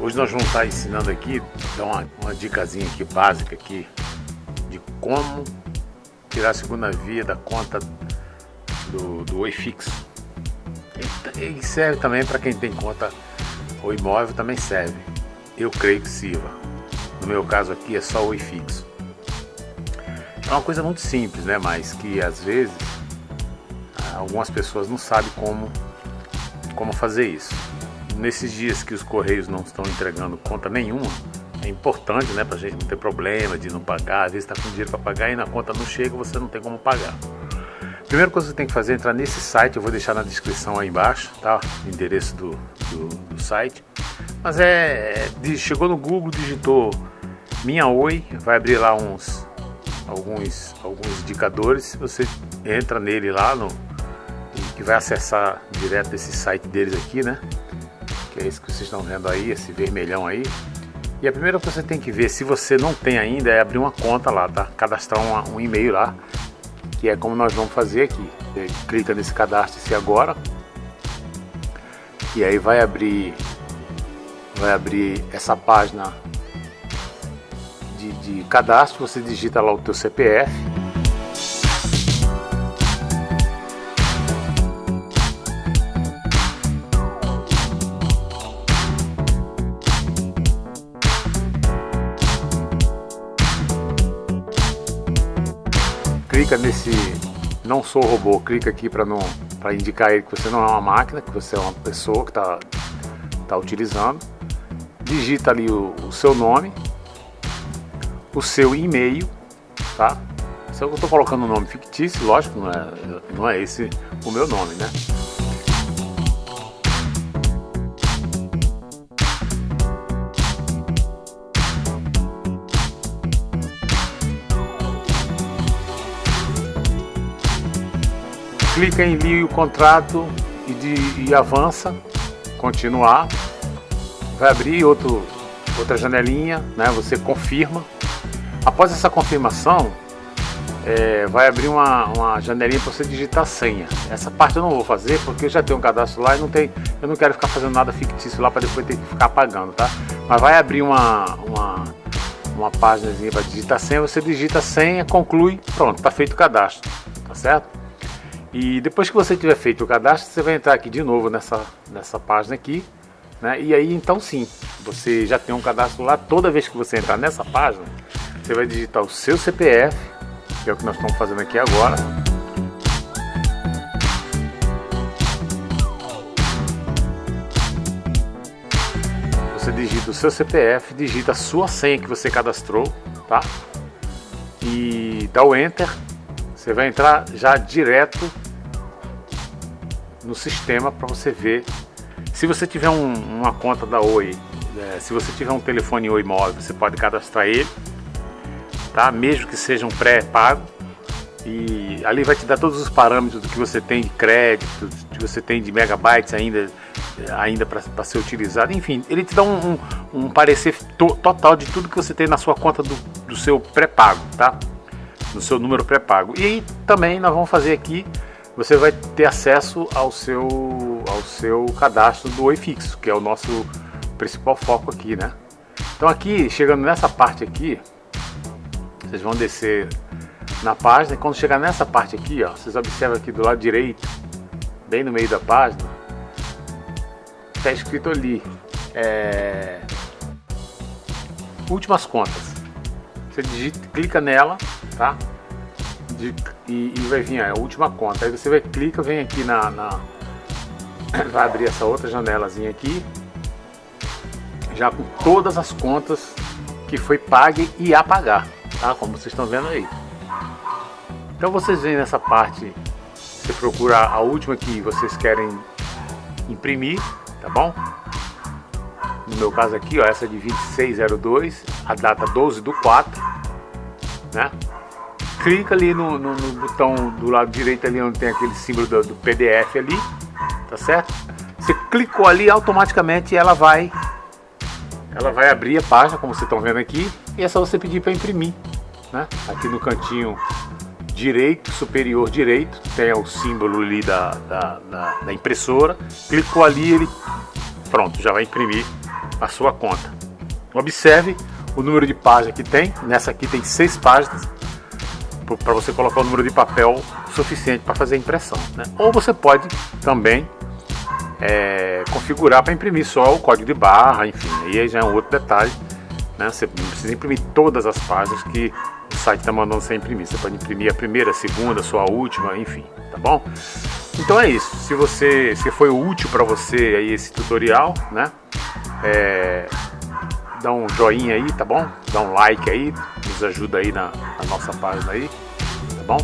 Hoje nós vamos estar ensinando aqui, dar uma, uma dicasinha aqui básica aqui de como tirar a segunda via da conta do, do Oi fixo. E, e serve também para quem tem conta o imóvel também serve. Eu creio que sirva. No meu caso aqui é só Oi fixo. É uma coisa muito simples, né? Mas que às vezes algumas pessoas não sabem como, como fazer isso nesses dias que os correios não estão entregando conta nenhuma, é importante, né, pra gente não ter problema de não pagar, às vezes está com dinheiro para pagar e na conta não chega, você não tem como pagar. Primeira coisa que você tem que fazer é entrar nesse site, eu vou deixar na descrição aí embaixo, tá? O endereço do, do, do site. Mas é, é, chegou no Google, digitou Minha Oi, vai abrir lá uns alguns alguns indicadores, você entra nele lá no que vai acessar direto esse site deles aqui, né? que é esse que vocês estão vendo aí, esse vermelhão aí. E a primeira coisa que você tem que ver, se você não tem ainda, é abrir uma conta lá, tá? Cadastrar um, um e-mail lá, que é como nós vamos fazer aqui. Você clica nesse cadastro-se agora. E aí vai abrir, vai abrir essa página de, de cadastro, você digita lá o teu CPF clica nesse não sou robô, clica aqui para não para indicar ele que você não é uma máquina, que você é uma pessoa que está tá utilizando. Digita ali o, o seu nome, o seu e-mail, tá? Se eu estou colocando um nome fictício, lógico, não é, não é esse o meu nome, né? Clica em envio o contrato e, de, e avança, continuar, vai abrir outro, outra janelinha, né? você confirma. Após essa confirmação, é, vai abrir uma, uma janelinha para você digitar senha. Essa parte eu não vou fazer porque eu já tenho um cadastro lá e não tem, eu não quero ficar fazendo nada fictício lá para depois ter que ficar pagando, tá? Mas vai abrir uma, uma, uma página para digitar senha, você digita a senha, conclui, pronto, está feito o cadastro, tá certo? E depois que você tiver feito o cadastro, você vai entrar aqui de novo nessa, nessa página aqui. Né? E aí então sim, você já tem um cadastro lá. Toda vez que você entrar nessa página, você vai digitar o seu CPF, que é o que nós estamos fazendo aqui agora. Você digita o seu CPF, digita a sua senha que você cadastrou, tá? E dá o Enter. Você vai entrar já direto no sistema para você ver. Se você tiver um, uma conta da Oi, é, se você tiver um telefone Oi móvel, você pode cadastrar ele, tá? mesmo que seja um pré-pago. E ali vai te dar todos os parâmetros do que você tem de crédito, que você tem de megabytes ainda, ainda para ser utilizado. Enfim, ele te dá um, um, um parecer to, total de tudo que você tem na sua conta do, do seu pré-pago, tá? No seu número pré-pago. E aí também nós vamos fazer aqui você vai ter acesso ao seu, ao seu cadastro do Oi Fixo, que é o nosso principal foco aqui, né? Então aqui, chegando nessa parte aqui, vocês vão descer na página e quando chegar nessa parte aqui, ó, vocês observam aqui do lado direito, bem no meio da página, está escrito ali, é, últimas contas. Você digita, clica nela, tá? De, e, e, vai vir a última conta. Aí você vai clica, vem aqui na, na vai abrir essa outra janelazinha aqui, já com todas as contas que foi pague e a pagar, tá? Como vocês estão vendo aí. Então vocês vêm nessa parte, você procura a última que vocês querem imprimir, tá bom? No meu caso aqui, ó, essa de 2602, a data 12 do 4, né? Clica ali no, no, no, botão do lado direito ali onde tem aquele símbolo do, do, PDF ali, tá certo? Você clicou ali, automaticamente ela vai ela vai abrir a página, como vocês estão vendo aqui, e é só você pedir para imprimir, né? Aqui no cantinho direito, superior direito, tem o símbolo ali da, da, da, da impressora, clicou ali, ele pronto, já vai imprimir a sua conta. Observe o número de páginas que tem, nessa aqui tem seis páginas, para você colocar o número de papel suficiente para fazer a impressão. Né? Ou você pode também é, configurar para imprimir só o código de barra, enfim, aí já é um outro detalhe. Né? Você não precisa imprimir todas as páginas que o site está mandando você imprimir. Você pode imprimir a primeira, a segunda, a sua última, enfim, tá bom? Então é isso. Se você, se foi útil para você aí esse tutorial, né? É, dá um joinha aí, tá bom? Dá um like aí, nos ajuda aí na, na nossa página aí, tá bom?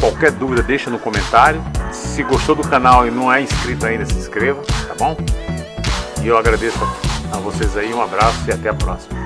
Qualquer dúvida deixa no comentário. Se gostou do canal e não é inscrito ainda, se inscreva, tá bom? E eu agradeço a vocês aí, um abraço e até a próxima.